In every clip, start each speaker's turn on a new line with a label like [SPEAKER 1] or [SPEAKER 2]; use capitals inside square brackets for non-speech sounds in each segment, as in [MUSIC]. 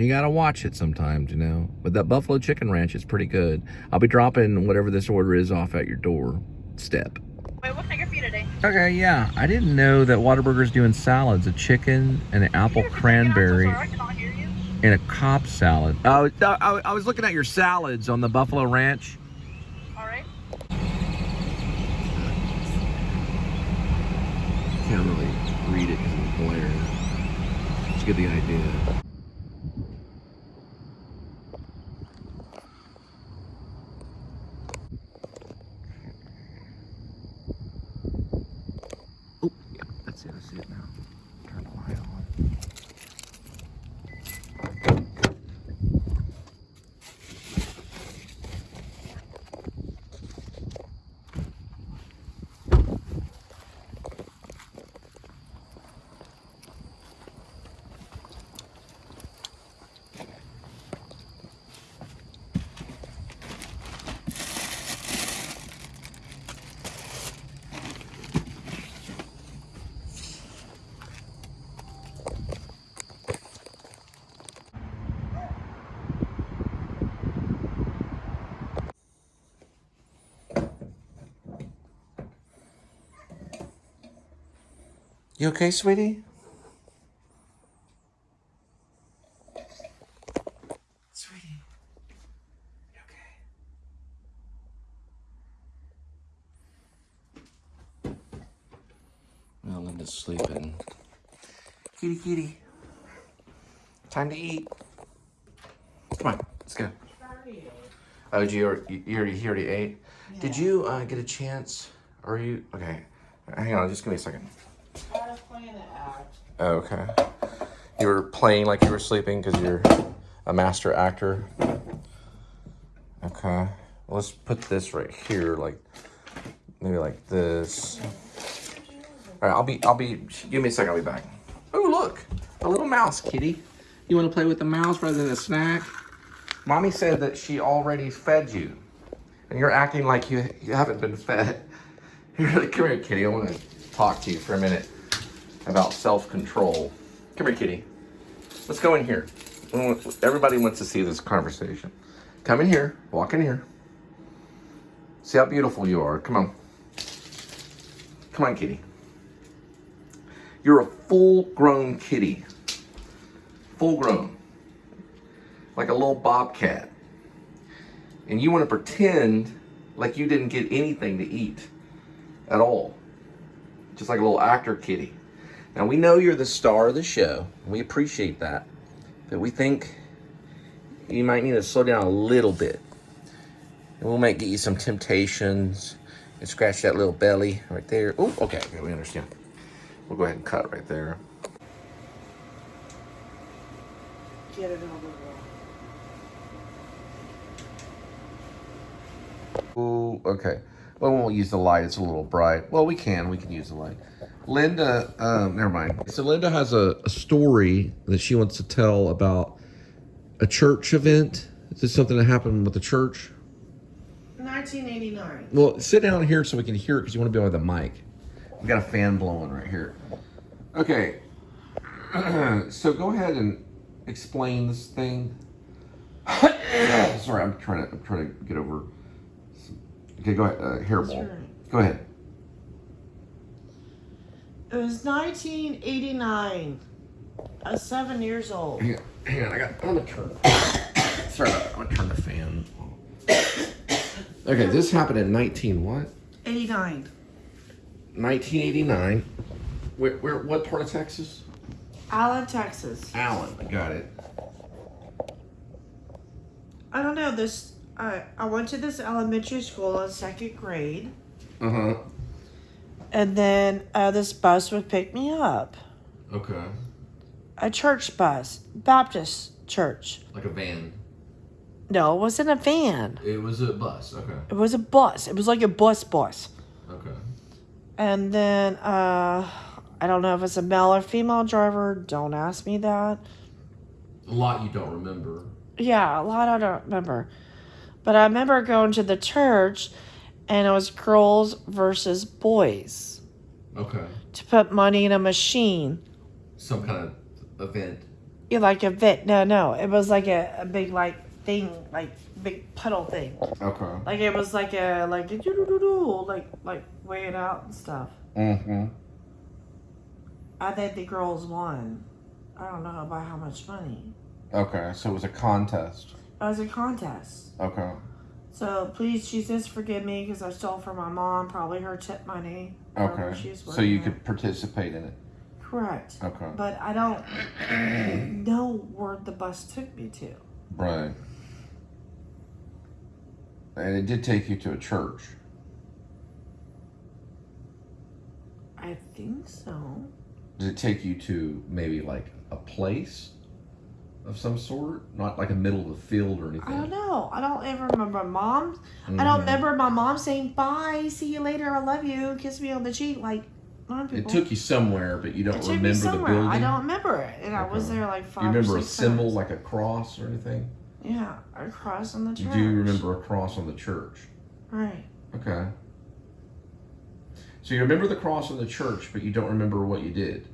[SPEAKER 1] You gotta watch it sometimes, you know. But that Buffalo Chicken Ranch is pretty good. I'll be dropping whatever this order is off at your door step.
[SPEAKER 2] Wait, what can I get for you today?
[SPEAKER 1] Okay, yeah. I didn't know that Whataburger's doing salads, a chicken and an apple cranberry
[SPEAKER 2] I'm so sorry, I cannot hear you.
[SPEAKER 1] and a Cobb salad. Oh, I, I was looking at your salads on the Buffalo Ranch.
[SPEAKER 2] All right.
[SPEAKER 1] Can't really read it because the glare. Just get the idea. Oh, yeah, that's it. I see it now. Turn the light on. You okay, sweetie? Sweetie, you okay? Well, Linda's sleeping. Kitty, kitty. Time to eat. Come on, let's go. Oh, did you, already- you already, you already ate? Did you uh, get a chance? Are you, okay. Hang on, just give me a second.
[SPEAKER 3] I was playing an act.
[SPEAKER 1] Oh, Oh, okay. You were playing like you were sleeping because you're a master actor. Okay. Let's put this right here, like maybe like this. All right, I'll be, I'll be. Give me a second. I'll be back. Oh, look, a little mouse, kitty. You want to play with the mouse rather than a snack? Mommy said that she already fed you, and you're acting like you, you haven't been fed. [LAUGHS] Here, come here, kitty. I want to talk to you for a minute about self-control. Come here, kitty. Let's go in here. Everybody wants to see this conversation. Come in here. Walk in here. See how beautiful you are. Come on. Come on, kitty. You're a full-grown kitty. Full-grown. Like a little bobcat. And you want to pretend like you didn't get anything to eat at all. Just like a little actor kitty. Now we know you're the star of the show. We appreciate that. But we think you might need to slow down a little bit. And we might get you some temptations and scratch that little belly right there. Oh, okay, okay, we understand. We'll go ahead and cut right there.
[SPEAKER 3] Get it the.
[SPEAKER 1] Ooh, okay. Well, we won't use the light. It's a little bright. Well, we can. We can use the light. Linda, um, never mind. So Linda has a, a story that she wants to tell about a church event. Is this something that happened with the church?
[SPEAKER 3] 1989.
[SPEAKER 1] Well, sit down here so we can hear it because you want to be on the mic. We got a fan blowing right here. Okay. [CLEARS THROAT] so go ahead and explain this thing. [COUGHS] Sorry, I'm trying to I'm trying to get over. Okay, go ahead. Uh, hairball. Go ahead.
[SPEAKER 3] It was 1989. I was seven years old.
[SPEAKER 1] Hang on, hang on. I got. I'm gonna turn. [COUGHS] Sorry. I'm gonna turn the fan. Okay, this happened in 19 what?
[SPEAKER 3] 89.
[SPEAKER 1] 1989. Where, where? What part of Texas?
[SPEAKER 3] Allen, Texas.
[SPEAKER 1] Allen. I got it.
[SPEAKER 3] I don't know this. I I went to this elementary school in second grade,
[SPEAKER 1] Uh huh.
[SPEAKER 3] and then uh, this bus would pick me up.
[SPEAKER 1] Okay.
[SPEAKER 3] A church bus, Baptist church.
[SPEAKER 1] Like a van.
[SPEAKER 3] No, it wasn't a van.
[SPEAKER 1] It was a bus. Okay.
[SPEAKER 3] It was a bus. It was like a bus bus.
[SPEAKER 1] Okay.
[SPEAKER 3] And then uh, I don't know if it's a male or female driver. Don't ask me that.
[SPEAKER 1] A lot you don't remember.
[SPEAKER 3] Yeah, a lot I don't remember. But I remember going to the church and it was girls versus boys
[SPEAKER 1] Okay.
[SPEAKER 3] to put money in a machine.
[SPEAKER 1] Some kind of event.
[SPEAKER 3] Yeah, like a vet. No, no. It was like a, a big like thing, like big puddle thing.
[SPEAKER 1] Okay.
[SPEAKER 3] Like it was like a like a doo-doo-doo-doo, like like weigh it out and stuff.
[SPEAKER 1] Mm-hmm.
[SPEAKER 3] I think the girls won. I don't know by how much money.
[SPEAKER 1] Okay, so it was a contest.
[SPEAKER 3] Was a contest.
[SPEAKER 1] Okay.
[SPEAKER 3] So please, Jesus, forgive me because I stole from my mom, probably her tip money.
[SPEAKER 1] Okay.
[SPEAKER 3] she's
[SPEAKER 1] So you
[SPEAKER 3] working
[SPEAKER 1] could participate in it.
[SPEAKER 3] Correct.
[SPEAKER 1] Okay.
[SPEAKER 3] But I don't know where the bus took me to.
[SPEAKER 1] Right. And it did take you to a church.
[SPEAKER 3] I think so.
[SPEAKER 1] Did it take you to maybe like a place of some sort? Not like a middle of the field or anything?
[SPEAKER 3] I don't know. I don't ever remember mom. I
[SPEAKER 1] Mhm.
[SPEAKER 3] don't remember my mom saying bye, see you later, I love you, kiss me on the cheek. Like,
[SPEAKER 1] It took you somewhere, but you don't
[SPEAKER 3] It took
[SPEAKER 1] remember
[SPEAKER 3] me
[SPEAKER 1] the building.
[SPEAKER 3] I don't remember it, and I was there like
[SPEAKER 1] Do
[SPEAKER 3] five.
[SPEAKER 1] you remember a symbol
[SPEAKER 3] times.
[SPEAKER 1] like a cross or anything?
[SPEAKER 3] Yeah, a cross on the
[SPEAKER 1] You
[SPEAKER 3] church.
[SPEAKER 1] do remember a cross on the church.
[SPEAKER 3] Right.
[SPEAKER 1] Okay. So you remember the cross on the church, but you don't remember what you did.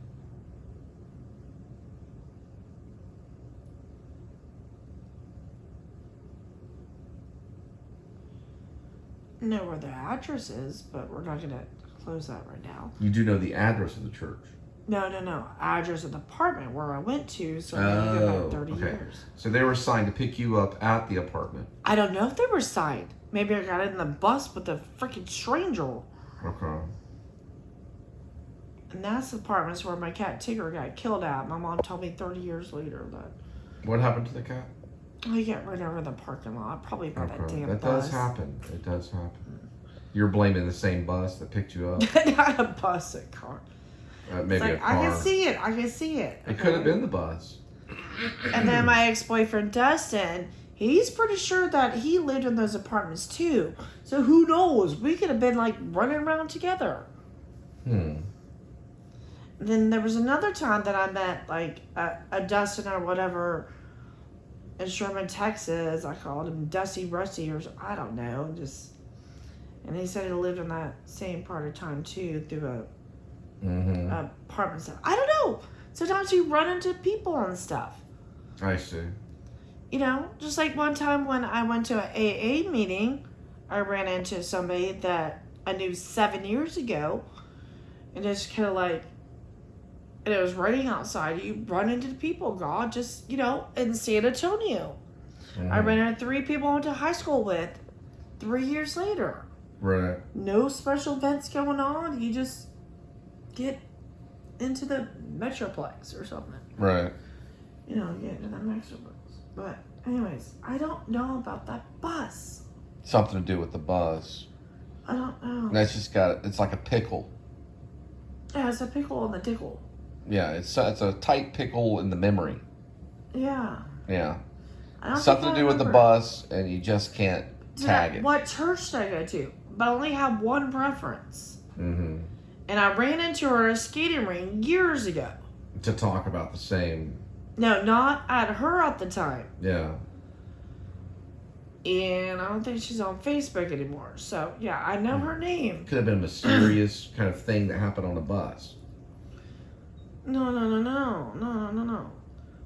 [SPEAKER 3] Know where the address is, but we're not gonna close that right now.
[SPEAKER 1] You do know the address of the church.
[SPEAKER 3] No, no, no. Address of the apartment where I went to, so go
[SPEAKER 1] Oh,
[SPEAKER 3] back thirty
[SPEAKER 1] okay.
[SPEAKER 3] years.
[SPEAKER 1] So they were assigned to pick you up at the apartment.
[SPEAKER 3] I don't know if they were signed. Maybe I got in the bus with a freaking stranger.
[SPEAKER 1] Okay.
[SPEAKER 3] And that's the apartments where my cat Tigger got killed at. My mom told me 30 years later that
[SPEAKER 1] What happened to the cat?
[SPEAKER 3] I get run over in the parking lot, probably by that damn
[SPEAKER 1] That
[SPEAKER 3] bus.
[SPEAKER 1] does happen. It does happen. You're blaming the same bus that picked you up. [LAUGHS]
[SPEAKER 3] Not a bus, a car.
[SPEAKER 1] Uh,
[SPEAKER 3] It's
[SPEAKER 1] maybe
[SPEAKER 3] like,
[SPEAKER 1] a car.
[SPEAKER 3] I can see it. I can see it.
[SPEAKER 1] It could have been the bus.
[SPEAKER 3] And then my ex boyfriend Dustin, he's pretty sure that he lived in those apartments too. So who knows? We could have been like running around together.
[SPEAKER 1] Hmm.
[SPEAKER 3] Then there was another time that I met like a, a Dustin or whatever in Sherman, Texas. I called him Dusty Rusty or I don't know, just and he said he lived in that same part of town too through a,
[SPEAKER 1] Mm-hmm.
[SPEAKER 3] apartment stuff. I don't know. Sometimes you run into people and stuff.
[SPEAKER 1] I see.
[SPEAKER 3] You know, just like one time when I went to an AA meeting, I ran into somebody that I knew seven years ago, and just kind of like, and it was raining outside. You run into the people, God, just you know, in San Antonio. I
[SPEAKER 1] Mhm.
[SPEAKER 3] ran into three people I went to high school with, three years later.
[SPEAKER 1] Right.
[SPEAKER 3] No special events going on. You just get into the Metroplex or something.
[SPEAKER 1] Right.
[SPEAKER 3] you know, get into that Metroplex. But anyways, I don't know about that bus.
[SPEAKER 1] Something to do with the bus.
[SPEAKER 3] I don't know.
[SPEAKER 1] That's just got. It's like a pickle.
[SPEAKER 3] Yeah, it's a pickle on the tickle.
[SPEAKER 1] Yeah. It's it's a tight pickle in the memory.
[SPEAKER 3] Yeah.
[SPEAKER 1] Yeah.
[SPEAKER 3] I don't
[SPEAKER 1] Something to do with the bus, and you just can't
[SPEAKER 3] Did
[SPEAKER 1] tag
[SPEAKER 3] I-
[SPEAKER 1] it.
[SPEAKER 3] What church did I go to? But I only have one reference.
[SPEAKER 1] Mm-hmm.
[SPEAKER 3] And I ran into her at a skating ring years ago.
[SPEAKER 1] To talk about the same.
[SPEAKER 3] No, not at her at the time.
[SPEAKER 1] Yeah.
[SPEAKER 3] And I don't think she's on Facebook anymore. So, yeah, I know her name.
[SPEAKER 1] Could have been a mysterious kind of thing that happened on a bus.
[SPEAKER 3] No, no, no, no. No, no, no, no.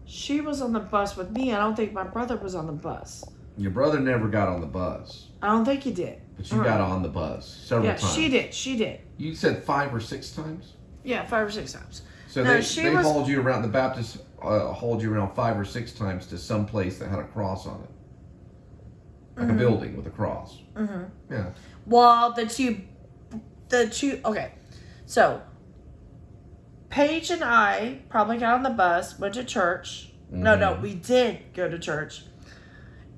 [SPEAKER 3] She was on the bus with me. I don't think my brother was on the bus.
[SPEAKER 1] Your brother never got on the bus,
[SPEAKER 3] I don't think he did.
[SPEAKER 1] but you got on the bus several
[SPEAKER 3] Yeah,
[SPEAKER 1] times.
[SPEAKER 3] she did. She did.
[SPEAKER 1] You said five or six times.
[SPEAKER 3] Yeah, five or six times.
[SPEAKER 1] So
[SPEAKER 3] No,
[SPEAKER 1] they,
[SPEAKER 3] she
[SPEAKER 1] they
[SPEAKER 3] was-
[SPEAKER 1] hauled you around. The Baptists uh, hauled you around five or six times to some place that had a cross on it, like a building with a cross.
[SPEAKER 3] Mm-hmm.
[SPEAKER 1] Yeah.
[SPEAKER 3] Well, the two, the two. Okay, so Paige and I probably got on the bus, went to church. No, no,
[SPEAKER 1] Mhm.
[SPEAKER 3] we did go to church,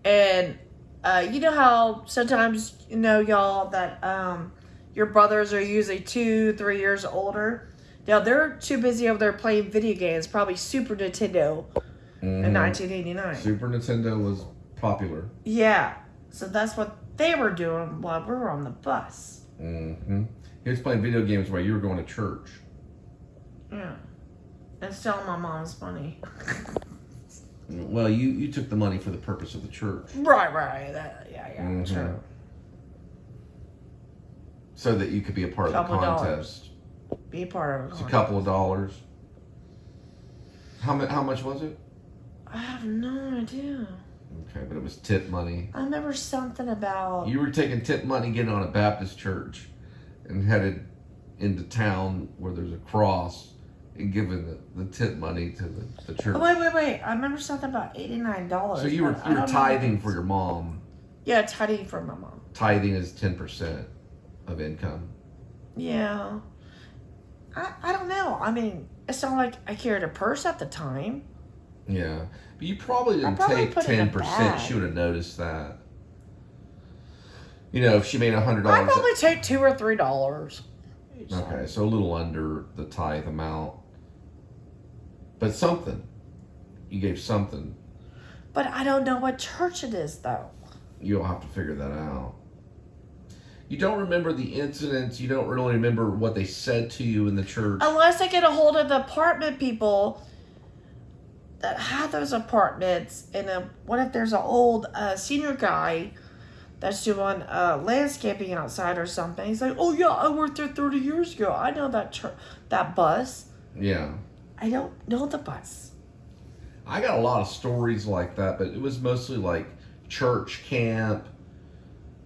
[SPEAKER 3] and uh, you know how sometimes you know y'all that um, your brothers are usually two, three years older. Now they're too busy over there playing video games, probably Super Nintendo in
[SPEAKER 1] Mhm.
[SPEAKER 3] 1989.
[SPEAKER 1] Super Nintendo was popular.
[SPEAKER 3] Yeah, so that's what they were doing while we were on the bus.
[SPEAKER 1] Mm-hmm. He was playing video games while you were going to church.
[SPEAKER 3] Yeah. And stealing my mom's money. [LAUGHS]
[SPEAKER 1] Well, you you took the money for the purpose of the church,
[SPEAKER 3] Right, right. That, yeah, yeah,
[SPEAKER 1] Mhm.
[SPEAKER 3] true.
[SPEAKER 1] so that you could be a part of the
[SPEAKER 3] Couple
[SPEAKER 1] contest.
[SPEAKER 3] Be a part of it.
[SPEAKER 1] It's
[SPEAKER 3] it.
[SPEAKER 1] a couple of dollars. How? How much was it?
[SPEAKER 3] I have no idea.
[SPEAKER 1] Okay, but it was tip money.
[SPEAKER 3] I remember something about.
[SPEAKER 1] You were taking tip money, getting on a Baptist church, and headed into town where there's a cross, and giving the, the tip money to the, the church.
[SPEAKER 3] Oh, wait, wait, wait! I remember something about eighty nine dollars.
[SPEAKER 1] so you were you were tithing for your mom.
[SPEAKER 3] Yeah, tithing for my mom.
[SPEAKER 1] Tithing is ten percent of income.
[SPEAKER 3] Yeah. I I don't know. I mean, it's not like I carried a purse at the time.
[SPEAKER 1] Yeah, but you probably didn't
[SPEAKER 3] probably
[SPEAKER 1] take
[SPEAKER 3] put it in a
[SPEAKER 1] ten percent. She would have noticed that. You know, if she made a hundred
[SPEAKER 3] I
[SPEAKER 1] dollars.
[SPEAKER 3] probably take two or three dollars.
[SPEAKER 1] Okay, so a little under the tithe amount, but something. You gave something.
[SPEAKER 3] But I don't know what church it is though.
[SPEAKER 1] You'll have to figure that out. You don't remember the incidents. You don't really remember what they said to you in the church.
[SPEAKER 3] Unless I get a hold of the apartment people that have those apartments, and uh, what if there's an old uh, senior guy that's doing uh, landscaping outside or something? He's like, "Oh yeah, I worked there thirty years ago. I know that that bus.
[SPEAKER 1] Yeah.
[SPEAKER 3] I don't know the bus."
[SPEAKER 1] I got a lot of stories like that, but it was mostly like church camp.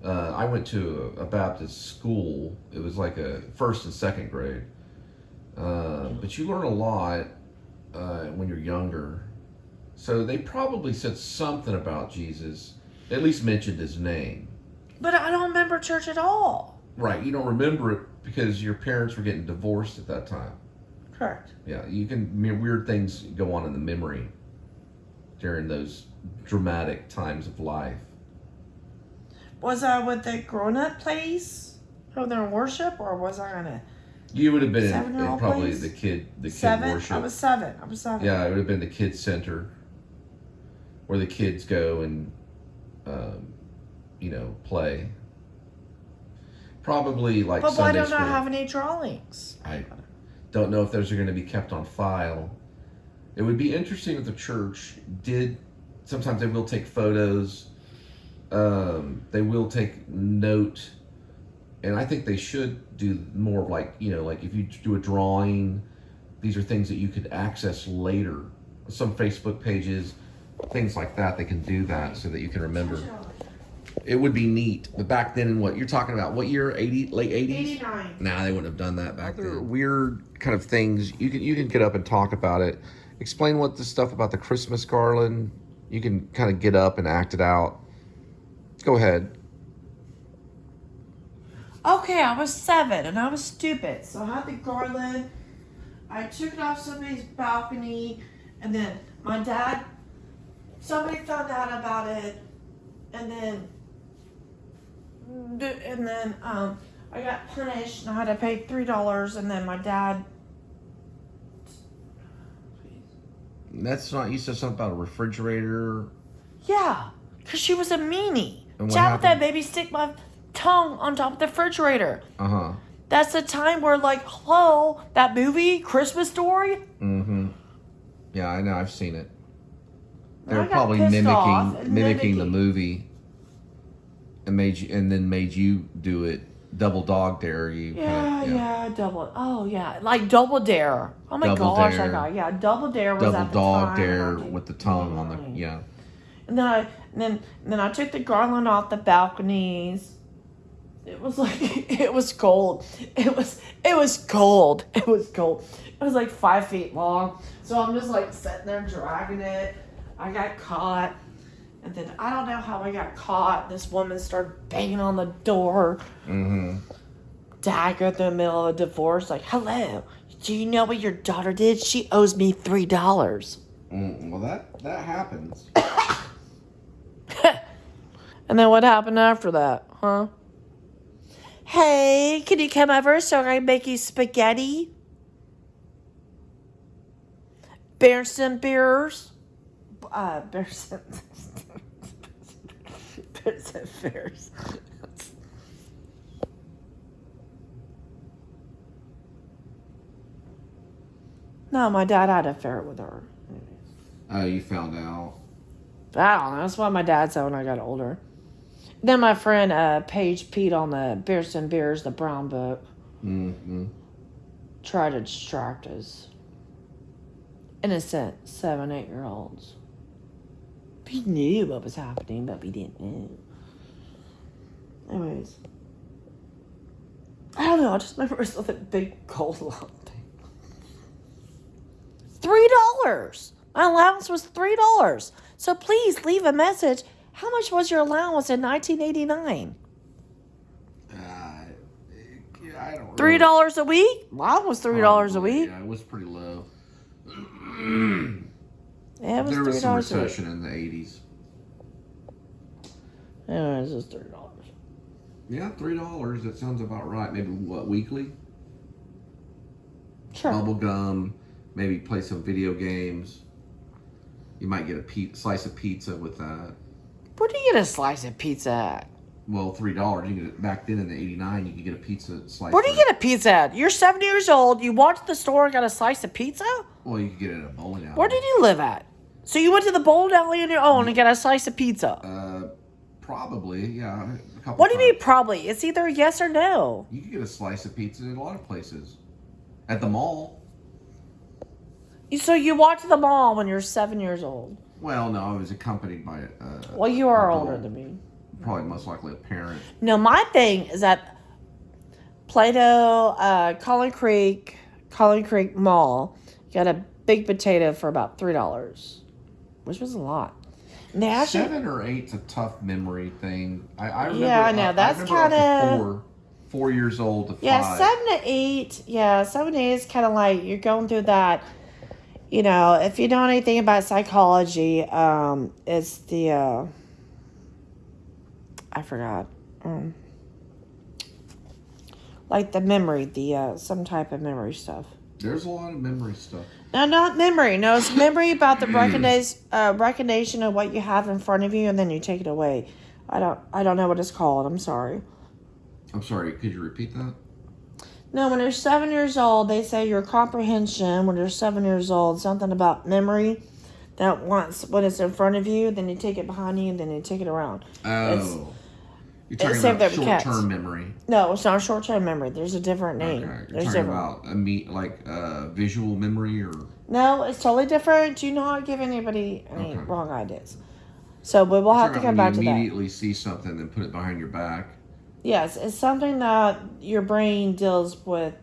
[SPEAKER 1] Uh, I went to a, a Baptist school. It was like a first and second grade. Uh, but you learn a lot uh, when you're younger. So they probably said something about Jesus, at least mentioned his name.
[SPEAKER 3] But I don't remember church at all.
[SPEAKER 1] Right, you don't remember it because your parents were getting divorced at that time.
[SPEAKER 3] Correct.
[SPEAKER 1] Yeah, you can I mean, weird things go on in the memory during those dramatic times of life.
[SPEAKER 3] Was I with the grown up place over there in worship, or was I gonna
[SPEAKER 1] You would have been in, in probably
[SPEAKER 3] place?
[SPEAKER 1] the kid the kid
[SPEAKER 3] seven?
[SPEAKER 1] worship.
[SPEAKER 3] I was seven. I was seven.
[SPEAKER 1] yeah, it would have been the kids center where the kids go and um, you know play. Probably like
[SPEAKER 3] But why don't
[SPEAKER 1] school.
[SPEAKER 3] I have any drawings?
[SPEAKER 1] I don't know if those are going to be kept on file. It would be interesting if the church did. Sometimes they will take photos. Um, they will take note, and I think they should do more of like you know, like if you do a drawing, these are things that you could access later. Some Facebook pages, things like that, they can do that so that you can remember. It would be neat, but back then, what you're talking about? What year? Eighty, late eighties.
[SPEAKER 3] 89.
[SPEAKER 1] Nah, they wouldn't have done that back
[SPEAKER 4] Other
[SPEAKER 1] then.
[SPEAKER 4] weird kind of things. You can you can get up and talk about it. Explain what the stuff about the Christmas garland. You can kind of get up and act it out. Go ahead.
[SPEAKER 3] Okay, I was seven and I was stupid. So I had the garland. I took it off somebody's balcony, and then my dad, somebody found out about it, and then, and then um, I got punished and I had to pay three dollars, and then my dad.
[SPEAKER 1] That's not. You said something about a refrigerator.
[SPEAKER 3] Yeah, cause she was a meanie. Jab with that baby stick my tongue on top of the refrigerator.
[SPEAKER 1] Uh huh.
[SPEAKER 3] That's the time where, like, hello, that movie, Christmas Story.
[SPEAKER 1] Mm-hmm. Yeah, I know. I've seen it. They
[SPEAKER 3] I
[SPEAKER 1] were probably
[SPEAKER 3] pissed
[SPEAKER 1] mimicking mimicking the movie, and made you and then made you do it. Double dog dare you.
[SPEAKER 3] Yeah,
[SPEAKER 1] kinda-
[SPEAKER 3] yeah, double. Oh, yeah, like Double Dare. Oh my
[SPEAKER 1] Double
[SPEAKER 3] gosh,
[SPEAKER 1] Dare.
[SPEAKER 3] I got yeah, Double Dare was
[SPEAKER 1] Double dog dare
[SPEAKER 3] and I did-
[SPEAKER 1] with the tongue on the yeah.
[SPEAKER 3] And then I and then and then I took the garland off the balconies. It was like [LAUGHS] it was cold It was it was cold It was cold It was like five feet long. So I'm just like sitting there dragging it. I got caught. And then I don't know how I got caught. This woman started banging on the door.
[SPEAKER 1] Mm-hmm.
[SPEAKER 3] Dagger in the middle of a divorce. Like, hello. Do you know what your daughter did? She owes me three dollars.
[SPEAKER 1] Mm, well, that that happens. [COUGHS]
[SPEAKER 3] And then what happened after that, huh? Hey, can you come over so I can make you spaghetti? Bearson beers? Uh, Bearson. Bearson beers. no, my dad had an affair with her.
[SPEAKER 1] Oh, you found out.
[SPEAKER 3] I don't know. That's what my dad said when I got older. Then my friend uh, Paige Pete on the Beerson Beers, the brown book,
[SPEAKER 1] Mm-hmm.
[SPEAKER 3] tried to distract us. Innocent seven, eight year olds. We knew what was happening, but we didn't know. Anyways, I don't know. I just remember it was that big gold thing. Three dollars. My allowance was three dollars. So please leave a message. How much was your allowance in 1989?
[SPEAKER 1] Uh, I don't.
[SPEAKER 3] Three dollars a week? Mine was three dollars a week.
[SPEAKER 1] Yeah, it was pretty low. [CLEARS THROAT]
[SPEAKER 3] Yeah, it was
[SPEAKER 1] there was some recession in the eighties.
[SPEAKER 3] Yeah, it was just three dollars.
[SPEAKER 1] Yeah, three dollars. That sounds about right. Maybe what weekly?
[SPEAKER 3] Sure.
[SPEAKER 1] Bubble gum. Maybe play some video games. You might get a slice of pizza with that.
[SPEAKER 3] Where do you get a slice of pizza at?
[SPEAKER 1] Well, three dollars. You get it back then in the '89. You could get a pizza slice.
[SPEAKER 3] Where do you get a pizza at? You're seven years old. You walked to the store and got a slice of pizza?
[SPEAKER 1] Well, you could get it at a bowling alley.
[SPEAKER 3] Where did you live at? So you went to the bowling alley on your own and got a slice of pizza.
[SPEAKER 1] Uh, probably. Yeah. A
[SPEAKER 3] What do you mean probably? It's either yes or no.
[SPEAKER 1] You could get a slice of pizza in a lot of places. At the mall.
[SPEAKER 3] So you walked to the mall when you're seven years old.
[SPEAKER 1] Well, no, I was accompanied by. Uh,
[SPEAKER 3] Well, you are older than me.
[SPEAKER 1] Probably most likely a parent.
[SPEAKER 3] No, my thing is that Plano, uh, Collin Creek, Collin Creek Mall got a big potato for about three dollars, which was a lot. And they actually,
[SPEAKER 1] Seven or eight's a tough memory thing. I, I remember.
[SPEAKER 3] Yeah, I know, that's
[SPEAKER 1] to
[SPEAKER 3] kinda-
[SPEAKER 1] four, four years old to
[SPEAKER 3] yeah,
[SPEAKER 1] five.
[SPEAKER 3] seven to eight. Yeah, seven to eight is kind of like you're going through that. You know, if you know anything about psychology, um, it's the uh, I forgot. Um, like the memory, the uh, some type of memory stuff.
[SPEAKER 1] There's a lot of memory stuff.
[SPEAKER 3] No, not memory. No, it's [LAUGHS] memory about the recognize, uh, recognition of what you have in front of you, and then you take it away. I don't, I don't know what it's called. I'm sorry.
[SPEAKER 1] I'm sorry. Could you repeat that?
[SPEAKER 3] No, when you're seven years old, they say your comprehension. When you're seven years old, something about memory. That once what is in front of you, then you take it behind you, and then you take it around.
[SPEAKER 1] Oh. You're talking
[SPEAKER 3] same
[SPEAKER 1] about short-term memory.
[SPEAKER 3] No, it's not short term memory. There's a different name.
[SPEAKER 1] Okay. You're
[SPEAKER 3] There's
[SPEAKER 1] talking
[SPEAKER 3] different.
[SPEAKER 1] about a meet like uh, visual memory or
[SPEAKER 3] No, it's totally different. Do not give anybody any
[SPEAKER 1] Okay.
[SPEAKER 3] wrong ideas. So we will have to come back to
[SPEAKER 1] you
[SPEAKER 3] that.
[SPEAKER 1] immediately see something and put it behind your back.
[SPEAKER 3] Yes, it's something that your brain deals with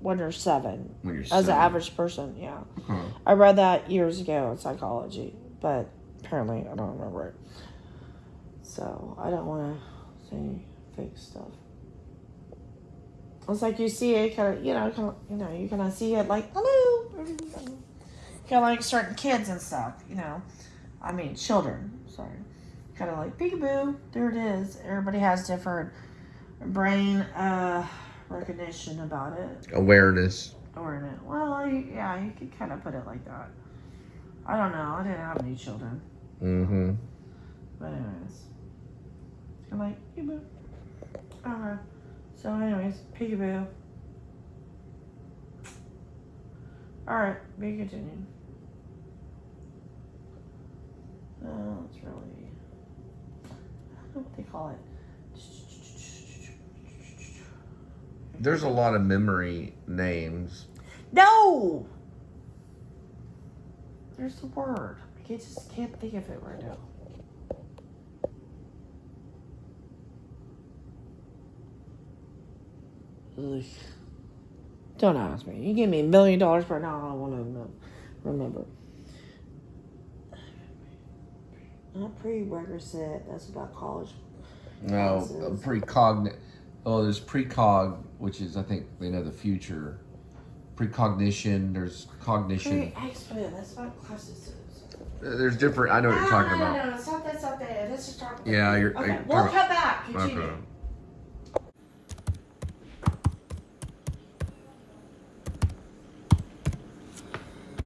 [SPEAKER 3] when you're seven.
[SPEAKER 1] When you're
[SPEAKER 3] As an average person, yeah.
[SPEAKER 1] Huh.
[SPEAKER 3] I read that years ago in psychology, but apparently I don't remember it. So I don't want to say fake stuff. It's like you see it, kind of, you know, kind of, you know, you kind of see it like hello, [LAUGHS] kind of like certain kids and stuff, you know. I mean, children. Sorry, kind of like peekaboo. There it is. Everybody has different brain uh, recognition about it
[SPEAKER 1] Awareness.
[SPEAKER 3] it. Well, yeah, you could kind of put it like that. I don't know. I didn't have any children,
[SPEAKER 1] Mm-hmm.
[SPEAKER 3] but anyways, I'm like peekaboo. Okay. Uh-huh. So, anyways, peekaboo. All right, be continued. Oh, it's really. I don't know what they call it.
[SPEAKER 1] There's a lot of memory names.
[SPEAKER 3] No. There's the word. I can't, just can't think of it right now. Ugh. Don't ask me. You give me a million dollars right now, I don't want to know, remember. Not prerequisite. That's about college.
[SPEAKER 1] No,
[SPEAKER 3] Classes.
[SPEAKER 1] precogn. Oh, there's precog, which is I think they know the future. Precognition. There's cognition.
[SPEAKER 3] Pre-expert. That's what classes.
[SPEAKER 1] There's different. I know what you're talking about.
[SPEAKER 3] No, no, no, stop that, stop that. Let's just talk about
[SPEAKER 1] Yeah, you're.
[SPEAKER 3] Okay,
[SPEAKER 1] you're
[SPEAKER 3] we'll
[SPEAKER 1] talking-
[SPEAKER 3] cut back. Continue.
[SPEAKER 1] Okay.